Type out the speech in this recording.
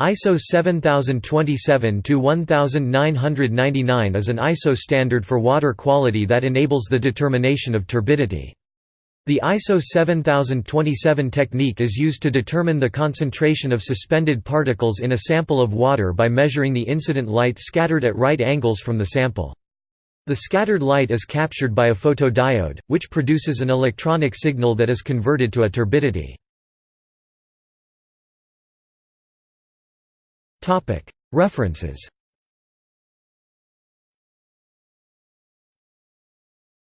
ISO 7027-1999 is an ISO standard for water quality that enables the determination of turbidity. The ISO 7027 technique is used to determine the concentration of suspended particles in a sample of water by measuring the incident light scattered at right angles from the sample. The scattered light is captured by a photodiode, which produces an electronic signal that is converted to a turbidity. References